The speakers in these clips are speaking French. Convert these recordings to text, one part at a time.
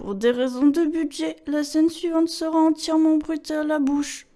Pour des raisons de budget, la scène suivante sera entièrement bruitée à la bouche.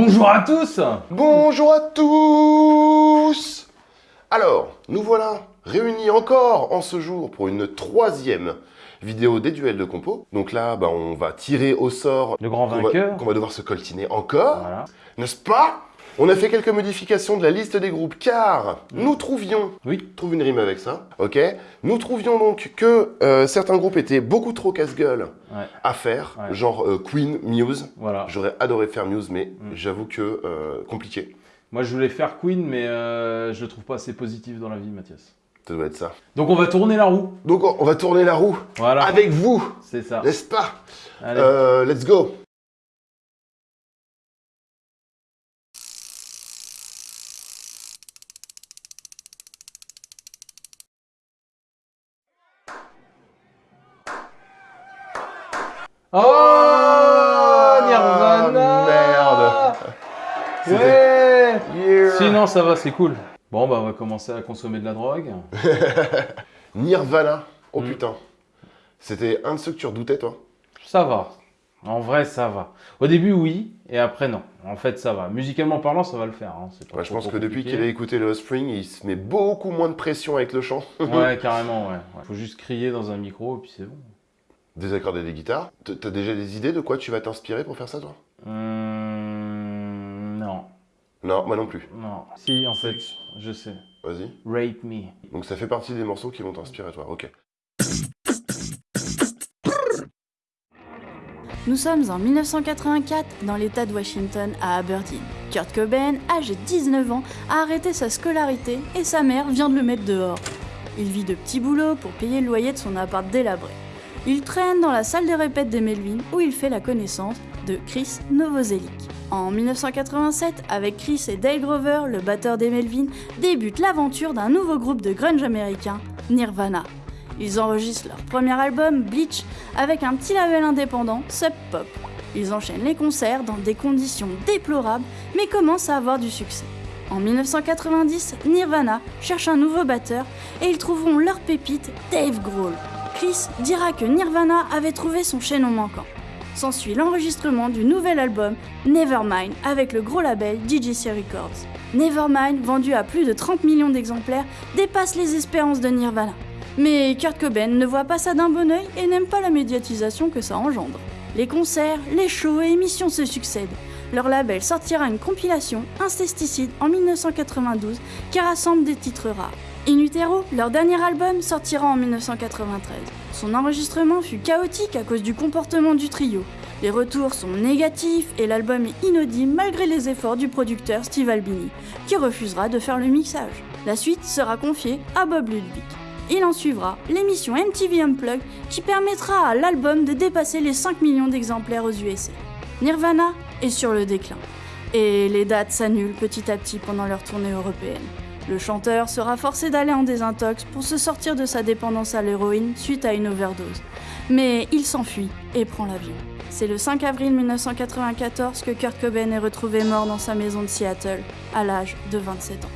Bonjour à tous Bonjour à tous Alors, nous voilà réunis encore en ce jour pour une troisième vidéo des duels de compo. Donc là, bah, on va tirer au sort Le grand qu'on va, vainqueur. qu'on va devoir se coltiner encore, Voilà. n'est-ce pas? On a fait quelques modifications de la liste des groupes car nous trouvions Oui. trouve une rime avec ça, ok Nous trouvions donc que euh, certains groupes étaient beaucoup trop casse-gueule Ouais. à faire, Ouais. genre euh, Queen, Muse. Voilà. J'aurais adoré faire Muse, mais Mm. j'avoue que euh, compliqué. Moi, je voulais faire Queen, mais je le trouve pas assez positif dans la vie, Mathias. Ça doit être ça. Donc, on va tourner la roue. Donc on on va tourner la roue Voilà. avec vous, C'est ça. n'est-ce pas? Allez. Euh, Let's go Oh, Nirvana merde. Ouais Yeah. Sinon, ça va, c'est cool. Bon, bah, on va commencer à consommer de la drogue. Nirvana. Oh Mm. putain. C'était un de ceux que tu redoutais, toi? Ça va. En vrai, ça va. Au début, oui, et après, non. En fait, ça va. Musicalement parlant, ça va le faire. hein. C'est pas Ouais, Je pense trop que depuis qu'il a écouté le Offspring, il se met beaucoup moins de pression avec le chant. Ouais, carrément, ouais. ouais. Faut juste crier dans un micro, et puis c'est bon. Désaccorder des guitares. T'as déjà des idées de quoi tu vas t'inspirer pour faire ça, toi? Hum. Non, moi non plus. Non. Si, en fait, je sais. Vas-y. Rape me. Donc ça fait partie des morceaux qui vont t'inspirer, toi. Ok. Nous sommes en 1984 dans l'état de Washington à Aberdeen. Kurt Cobain, âgé de 19 ans, a arrêté sa scolarité et sa mère vient de le mettre dehors. Il vit de petits boulots pour payer le loyer de son appart délabré. Il traîne dans la salle de répète des Melvin où il fait la connaissance de Chris Novoselic. En 1987, avec Chris et Dale Grover, le batteur des Melvin, débute l'aventure d'un nouveau groupe de grunge américain, Nirvana. Ils enregistrent leur premier album, Bleach, avec un petit label indépendant, Sub Pop. Ils enchaînent les concerts dans des conditions déplorables, mais commencent à avoir du succès. En 1990, Nirvana cherche un nouveau batteur et ils trouveront leur pépite, Dave Grohl. Chris dira que Nirvana avait trouvé son chaînon manquant. S'ensuit l'enregistrement du nouvel album Nevermind avec le gros label DJC Records. Nevermind, vendu à plus de 30 millions d'exemplaires, dépasse les espérances de Nirvana. Mais Kurt Cobain ne voit pas ça d'un bon oeil et n'aime pas la médiatisation que ça engendre. Les concerts, les shows et émissions se succèdent. Leur label sortira une compilation, Incesticide, en 1992, qui rassemble des titres rares. In Utero, leur dernier album, sortira en 1993. Son enregistrement fut chaotique à cause du comportement du trio. Les retours sont négatifs et l'album est inaudible malgré les efforts du producteur Steve Albini, qui refusera de faire le mixage. La suite sera confiée à Bob Ludwig. Il en suivra l'émission MTV Unplugged qui permettra à l'album de dépasser les 5 millions d'exemplaires aux USA. Nirvana est sur le déclin. Et les dates s'annulent petit à petit pendant leur tournée européenne. Le chanteur sera forcé d'aller en désintox pour se sortir de sa dépendance à l'héroïne suite à une overdose. Mais il s'enfuit et prend l'avion. C'est le 5 avril 1994 que Kurt Cobain est retrouvé mort dans sa maison de Seattle, à l'âge de 27 ans.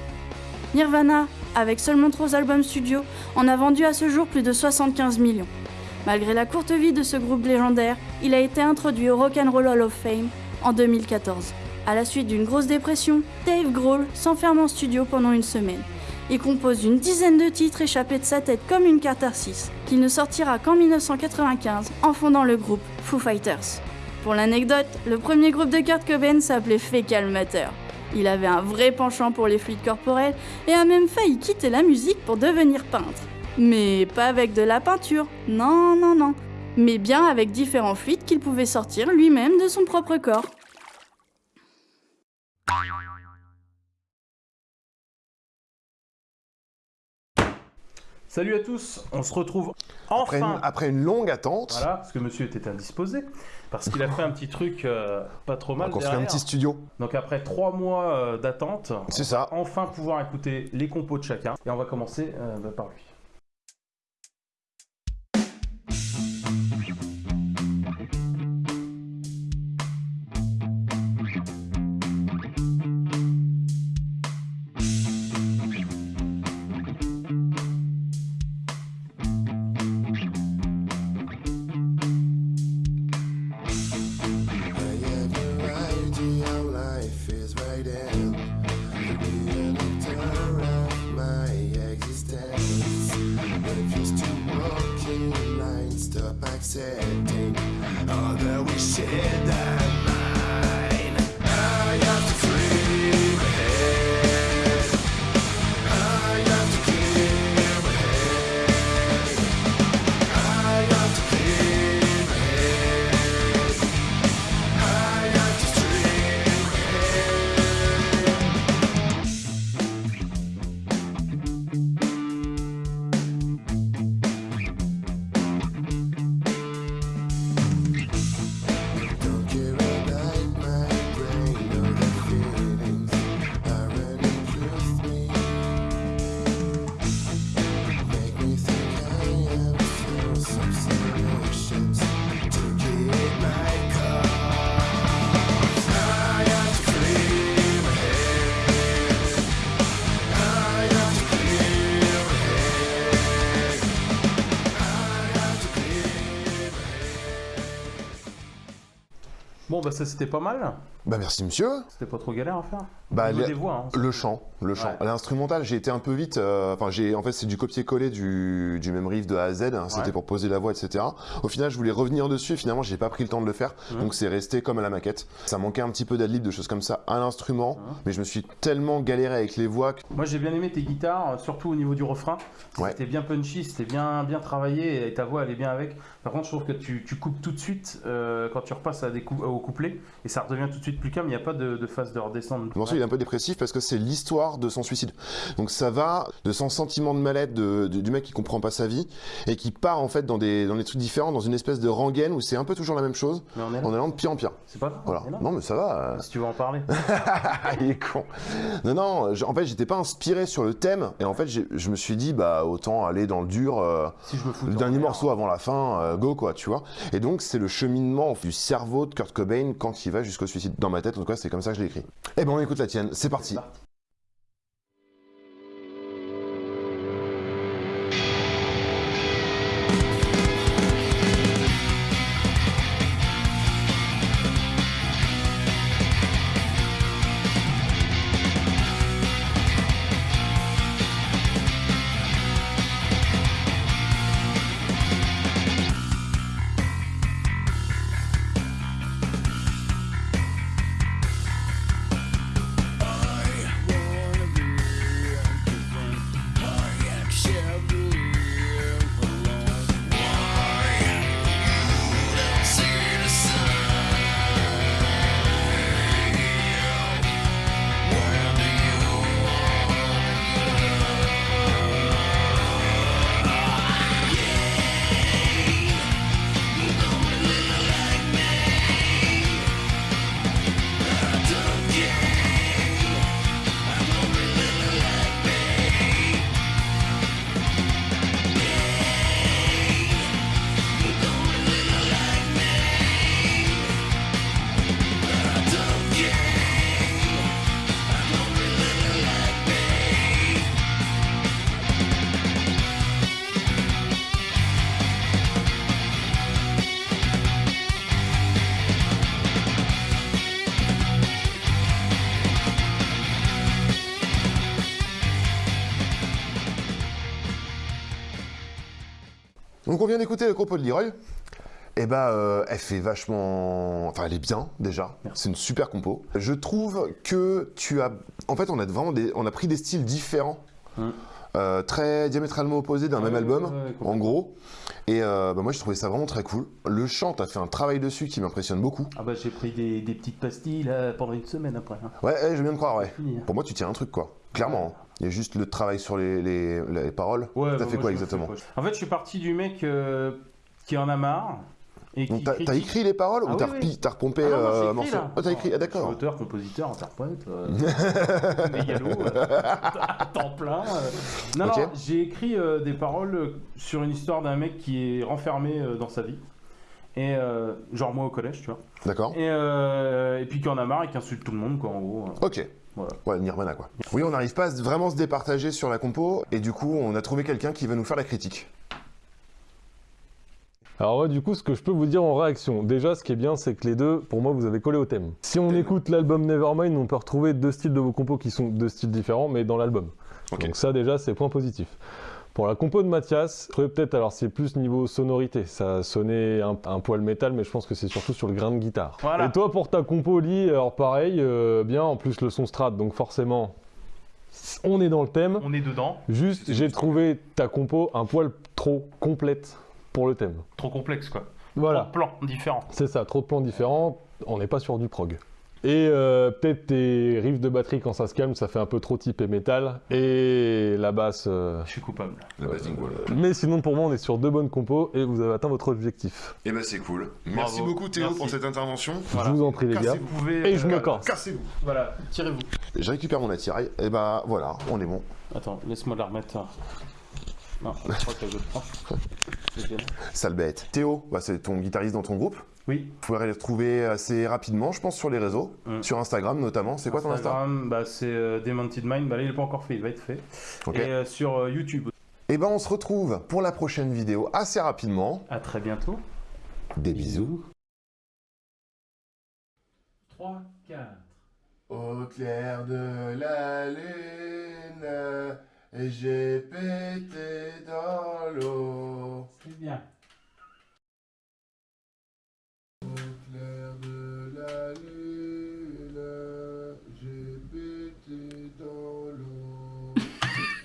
Nirvana, avec seulement trois albums studio, en a vendu à ce jour plus de 75 millions. Malgré la courte vie de ce groupe légendaire, il a été introduit au Rock and Roll Hall of Fame en 2014. À la suite d'une grosse dépression, Dave Grohl s'enferme en studio pendant une semaine. Il compose une dizaine de titres échappés de sa tête comme une catharsis, qu'il ne sortira qu'en 1995 en fondant le groupe Foo Fighters. Pour l'anecdote, le premier groupe de Kurt Cobain s'appelait Fecal Matter. Il avait un vrai penchant pour les fluides corporels et a même failli quitter la musique pour devenir peintre. Mais pas avec de la peinture, non, non, non. Mais bien avec différents fluides qu'il pouvait sortir lui-même de son propre corps. Salut à tous, on se retrouve Après une, enfin. après une longue attente, Voilà, parce que monsieur était indisposé, parce qu'il a fait un petit truc euh, pas trop on va mal construire un petit studio. Donc après trois mois euh, d'attente, C'est ça. on enfin pouvoir écouter les compos de chacun. Et on va commencer euh, bah, par lui. Bah ça c'était pas mal. Bah merci monsieur. C'était pas trop galère à faire. Bah, les- des voix, hein. Le chant, le chant. Ouais. L'instrumental, j'ai été un peu vite. euh, Enfin, j'ai en fait c'est du copier-coller du, du même riff de A à Z. hein, C'était Ouais. pour poser la voix, etc. Au final, je voulais revenir dessus. et Finalement, j'ai pas pris le temps de le faire. Mhm. Donc c'est resté comme à la maquette. Ça manquait un petit peu d'adlib, de choses comme ça à l'instrument. Mhm. Mais je me suis tellement galéré avec les voix. que- Moi j'ai bien aimé tes guitares, euh, surtout au niveau du refrain. Ouais. C'était bien punchy, c'était bien, bien travaillé et ta voix elle est bien avec. Par contre, je trouve que tu, tu coupes tout de suite euh, quand tu repasses à des cou- au et ça redevient tout de suite plus calme. Il n'y a pas de, de phase de redescendre. Le morceau il est un peu dépressif parce que c'est l'histoire de son suicide. Donc ça va de son sentiment de mal-être du mec qui comprend pas sa vie et qui part en fait dans des, dans des trucs différents, dans une espèce de rengaine où c'est un peu toujours la même chose en allant de pire en pire. C'est pas grave. Voilà. Non mais ça va. euh, Si tu veux en parler. il est con. Non, non, en fait, j'étais pas inspiré sur le thème, et en fait, je me suis dit, bah, autant aller dans le dur, euh, si je me fous le de dernier morceau avant la fin, euh, go, quoi, tu vois. Et donc, c'est le cheminement du cerveau de Kurt Cobain quand il va jusqu'au suicide. Dans ma tête, en tout cas, c'est comme ça que je l'ai écrit. Eh ben, écoute la tienne, c'est parti. Donc, on vient d'écouter le propos de Leroy. eh ben, euh, elle fait vachement... Enfin, elle est bien, déjà. C'est une super compo. Je trouve que tu as... En fait, on a vraiment des... On a pris des styles différents. Mm. euh, très diamétralement opposés d'un même album, ouais, ouais, complètement. en gros. Et euh, bah, moi, j'ai trouvé ça vraiment très cool. Le chant, t'as fait un travail dessus qui m'impressionne beaucoup. Ah bah j'ai pris des, des petites pastilles là pendant une semaine après. hein. Ouais, ouais, je bien te croire, ouais. Hein. Pour moi, tu tiens un truc, quoi. Clairement. hein. Il y a juste le travail sur les, les- les paroles. Ouais, T'as bah, fait quoi exactement. En fait, je suis parti du mec euh, qui en a marre et qui t'as critique- écrit les paroles Ah ou t'as oui, repompé Ah euh, un écrit, morceau. Ah, t'as écrit, ah, d'accord. auteur, compositeur, interprète, euh, mégalo, euh, temps plein. euh. Non, non, j'ai écrit euh, des paroles euh, sur une histoire d'un mec qui est renfermé euh, dans sa vie. Et euh, genre moi au collège, tu vois. D'accord. Et, euh, et puis qui en a marre et qui insulte tout le monde, quoi, en gros. euh. Ok. Voilà. Ouais, Nirvana, quoi. Oui, on n'arrive pas à se- vraiment se départager sur la compo, et du coup, on a trouvé quelqu'un qui va nous faire la critique. Alors ouais, du coup, ce que je peux vous dire en réaction, déjà, ce qui est bien, c'est que les deux, pour moi, vous avez collé au thème. Si on Thème. écoute l'album Nevermind, on peut retrouver deux styles de vos compos qui sont deux styles différents, mais dans l'album. Donc ça, déjà, c'est point positif. Pour la compo de Mathias, peut-être, alors c'est plus niveau sonorité, ça sonnait un, un poil métal, mais je pense que c'est surtout sur le grain de guitare. Voilà. Et toi, pour ta compo, Lee, alors pareil, euh, bien, en plus le son strat, donc forcément, on est dans le thème. On est dedans, Juste, j'ai trouvé ta compo un poil trop complète pour le thème. trop complexe quoi. Voilà. Trop de plans différents. C'est ça, trop de plans différents, on n'est pas sur du prog. Et euh, peut-être tes riffs de batterie quand ça se calme, ça fait un peu trop typé métal. Et la basse. euh, Je suis coupable. La wall. Mais sinon, pour moi, on est sur deux bonnes compos et vous avez atteint votre objectif. Eh ben, c'est cool. Merci Bravo. beaucoup, Théo, Merci. pour cette intervention. Voilà. Je vous en prie, les gars. Pouvez. Et je me euh, casse. Cassez-vous. Voilà, tirez-vous. Je récupère mon attirail, et bah voilà, on est bon. Attends, laisse-moi la remettre. Non, je crois que je prends. Sale bête. Théo, bah, c'est ton guitariste dans ton groupe. Oui, Vous pouvez les retrouver assez rapidement, je pense, sur les réseaux. Mm. Sur Instagram notamment. C'est quoi ton Insta? Instagram, bah, c'est euh, Demented Mind. Bah, là, il n'est pas encore fait, il va être fait. Et euh, sur euh, YouTube. Et ben, on se retrouve pour la prochaine vidéo assez rapidement. À très bientôt. Des bisous. 3, 4. Au clair de la lune, j'ai pété dans l'eau. C'est bien.